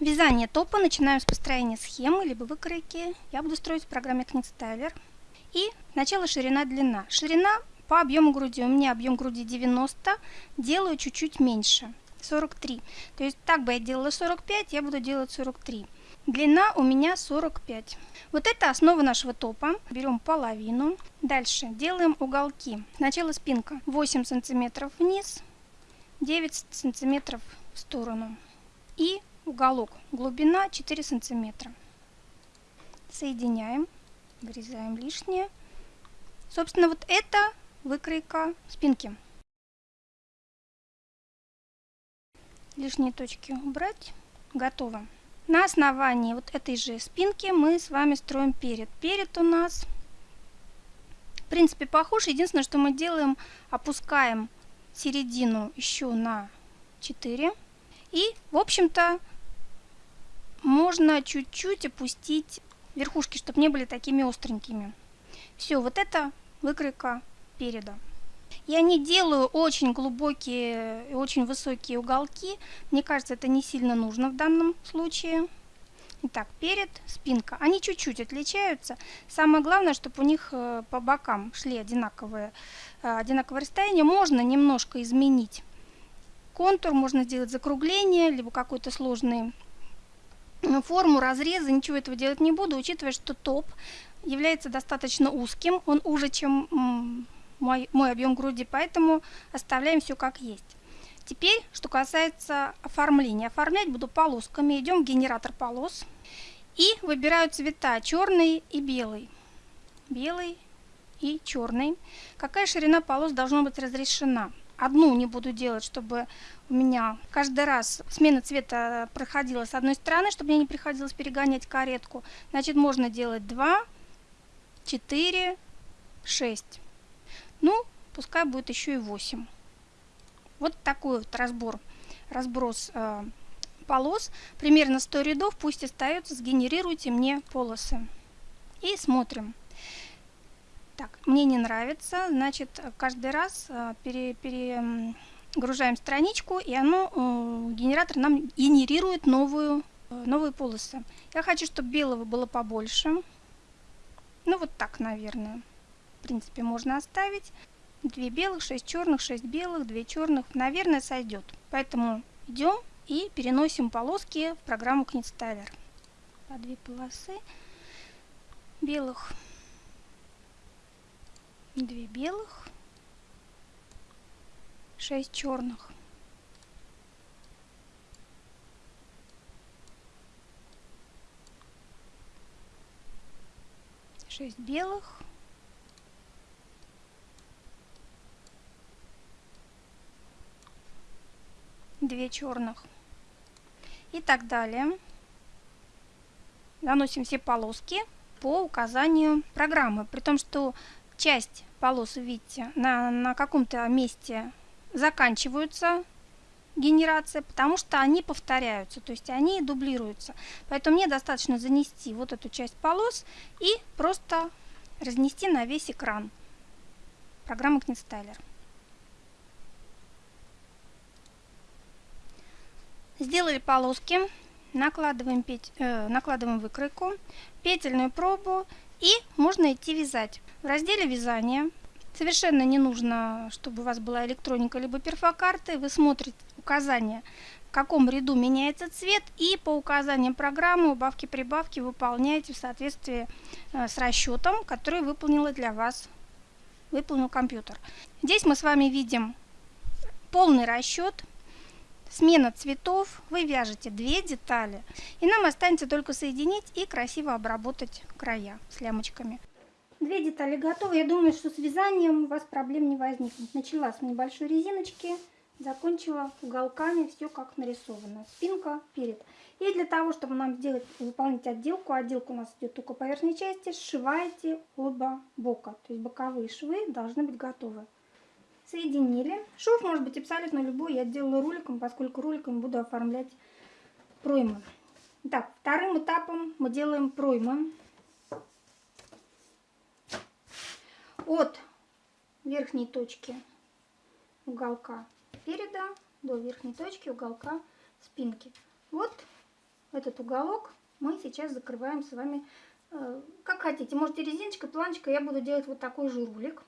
Вязание топа начинаем с построения схемы, либо выкройки. Я буду строить в программе Knitstyler. И сначала ширина-длина. Ширина по объему груди. У меня объем груди 90, делаю чуть-чуть меньше, 43. То есть так бы я делала 45, я буду делать 43. Длина у меня 45. Вот это основа нашего топа. Берем половину. Дальше делаем уголки. Сначала спинка 8 сантиметров вниз, 9 сантиметров в сторону. И уголок глубина 4 сантиметра. Соединяем, вырезаем лишнее. Собственно, вот это выкройка спинки. Лишние точки убрать. Готово. На основании вот этой же спинки мы с вами строим перед. Перед у нас, в принципе, похож. Единственное, что мы делаем, опускаем середину еще на 4. И, в общем-то, можно чуть-чуть опустить верхушки, чтобы не были такими остренькими. Все, вот это выкройка переда. Я не делаю очень глубокие и очень высокие уголки. Мне кажется, это не сильно нужно в данном случае. Итак, перед, спинка. Они чуть-чуть отличаются. Самое главное, чтобы у них э, по бокам шли одинаковые, э, одинаковое расстояние. Можно немножко изменить контур, можно сделать закругление, либо какой-то сложный форму, разрезы, ничего этого делать не буду, учитывая, что топ является достаточно узким, он уже, чем мой, мой объем груди, поэтому оставляем все как есть. Теперь, что касается оформления. Оформлять буду полосками. Идем в генератор полос и выбираю цвета черный и белый. Белый и черный. Какая ширина полос должна быть разрешена? Одну не буду делать, чтобы у меня каждый раз смена цвета проходила с одной стороны, чтобы мне не приходилось перегонять каретку. Значит, можно делать 2, 4, 6. Ну, пускай будет еще и 8. Вот такой вот разбор, разброс э, полос. Примерно 100 рядов, пусть остается, сгенерируйте мне полосы. И смотрим. Так, мне не нравится, значит, каждый раз э, пере, перегружаем страничку, и оно, э, генератор нам генерирует новую, э, новые полосы. Я хочу, чтобы белого было побольше. Ну, вот так, наверное. В принципе, можно оставить. Две белых, шесть черных, шесть белых, две черных. Наверное, сойдет. Поэтому идем и переносим полоски в программу Knitstyler. По две полосы белых две белых, шесть черных. шесть белых, две черных и так далее. Наносим все полоски по указанию программы, при том, что часть полос, видите, на, на каком-то месте заканчиваются генерация, потому что они повторяются, то есть они дублируются. Поэтому мне достаточно занести вот эту часть полос и просто разнести на весь экран программы Knitstyler. Сделали полоски, накладываем, петь, э, накладываем выкройку, петельную пробу и можно идти вязать. В разделе вязания совершенно не нужно, чтобы у вас была электроника либо перфокарты. Вы смотрите указания, в каком ряду меняется цвет и по указаниям программы убавки-прибавки выполняете в соответствии э, с расчетом, который выполнила для вас выполнил компьютер. Здесь мы с вами видим полный расчет смена цветов, вы вяжете две детали, и нам останется только соединить и красиво обработать края с лямочками. Две детали готовы. Я думаю, что с вязанием у вас проблем не возникнет. Начала с небольшой резиночки, закончила уголками, все как нарисовано. Спинка, перед. И для того, чтобы нам сделать, выполнить отделку, отделка у нас идет только по верхней части, сшиваете оба бока. То есть боковые швы должны быть готовы соединили. Шов может быть абсолютно любой. Я делаю роликом, поскольку роликом буду оформлять проймы. Так, вторым этапом мы делаем проймы. От верхней точки уголка переда до верхней точки уголка спинки. Вот этот уголок мы сейчас закрываем с вами э, как хотите. Можете резиночкой, планочкой, я буду делать вот такой же рулик.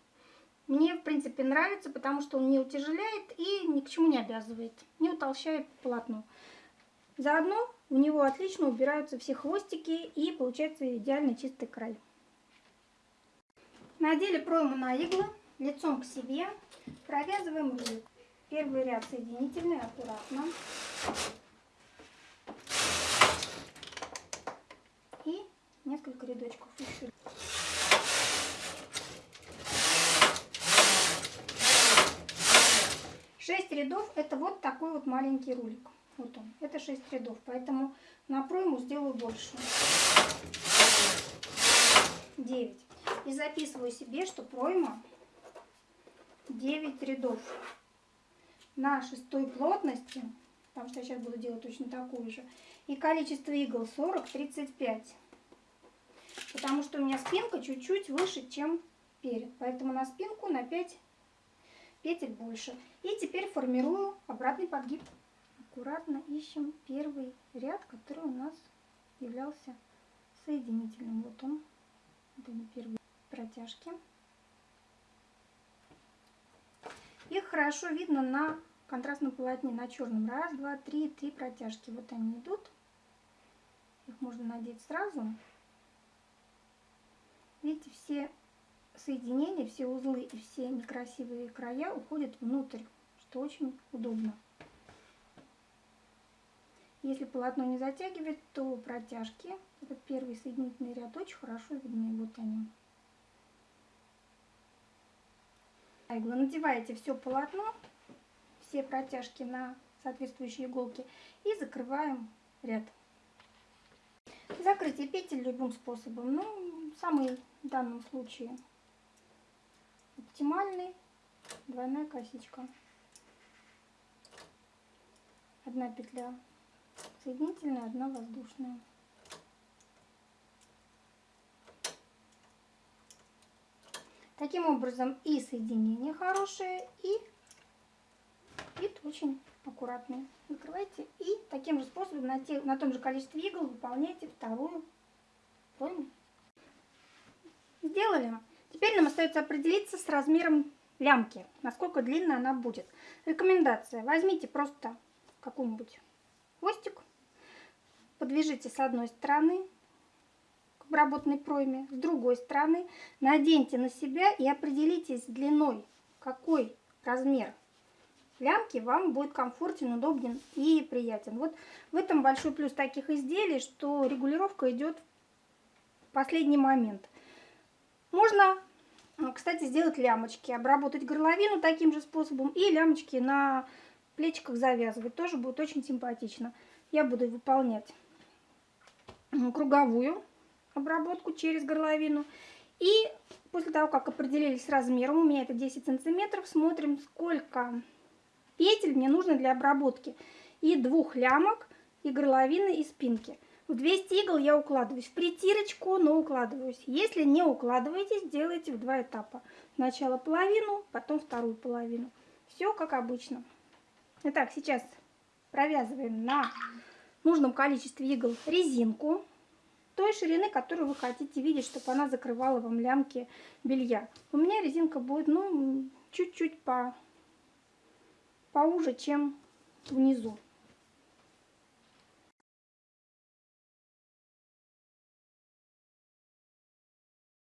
Мне, в принципе, нравится, потому что он не утяжеляет и ни к чему не обязывает, не утолщает полотно. Заодно у него отлично убираются все хвостики и получается идеально чистый край. Надели пройму на иглы, лицом к себе, провязываем рулик. Первый ряд соединительный, аккуратно. И несколько рядочков еще. Шесть рядов это вот такой вот маленький рулик. Вот он. Это 6 рядов, поэтому на пройму сделаю больше. 9. И записываю себе, что пройма 9 рядов. На шестой плотности, потому что я сейчас буду делать точно такую же, и количество игл 40-35. Потому что у меня спинка чуть-чуть выше, чем перед. Поэтому на спинку на 5 петель больше. И теперь формирую обратный подгиб аккуратно ищем первый ряд, который у нас являлся соединительным. Вот он, вот они первые протяжки. Их хорошо видно на контрастном полотне, на черном. Раз, два, три, три протяжки. Вот они идут. Их можно надеть сразу. Видите, все соединения, все узлы и все некрасивые края уходят внутрь, что очень удобно. Если полотно не затягивает, то протяжки, этот первый соединительный ряд, очень хорошо видны. Вот они. Иглы. Надеваете все полотно, все протяжки на соответствующие иголки и закрываем ряд. Закрытие петель любым способом, ну, самый в данном случае оптимальный двойная косичка. Одна петля соединительная, одна воздушная. Таким образом и соединение хорошее, и вид очень аккуратный. Закрывайте и таким же способом на, те, на том же количестве игл выполняйте вторую форму. Сделали. Теперь нам остается определиться с размером лямки, насколько длинная она будет. Рекомендация. Возьмите просто какую-нибудь хвостик, подвяжите с одной стороны к обработанной пройме, с другой стороны наденьте на себя и определитесь длиной, какой размер лямки вам будет комфортен, удобен и приятен. Вот в этом большой плюс таких изделий, что регулировка идет в последний момент. Можно, кстати, сделать лямочки, обработать горловину таким же способом и лямочки на плечиках завязывать. Тоже будет очень симпатично. Я буду выполнять круговую обработку через горловину. И после того, как определились с размером, у меня это 10 сантиметров, смотрим, сколько петель мне нужно для обработки. И двух лямок, и горловины, и спинки. В 200 игл я укладываюсь в притирочку, но укладываюсь. Если не укладываетесь, делайте в два этапа. Сначала половину, потом вторую половину. Все как обычно. Итак, сейчас провязываем на нужном количестве игл резинку той ширины, которую вы хотите видеть, чтобы она закрывала вам лямки белья. У меня резинка будет, ну, чуть-чуть по, поуже, чем внизу.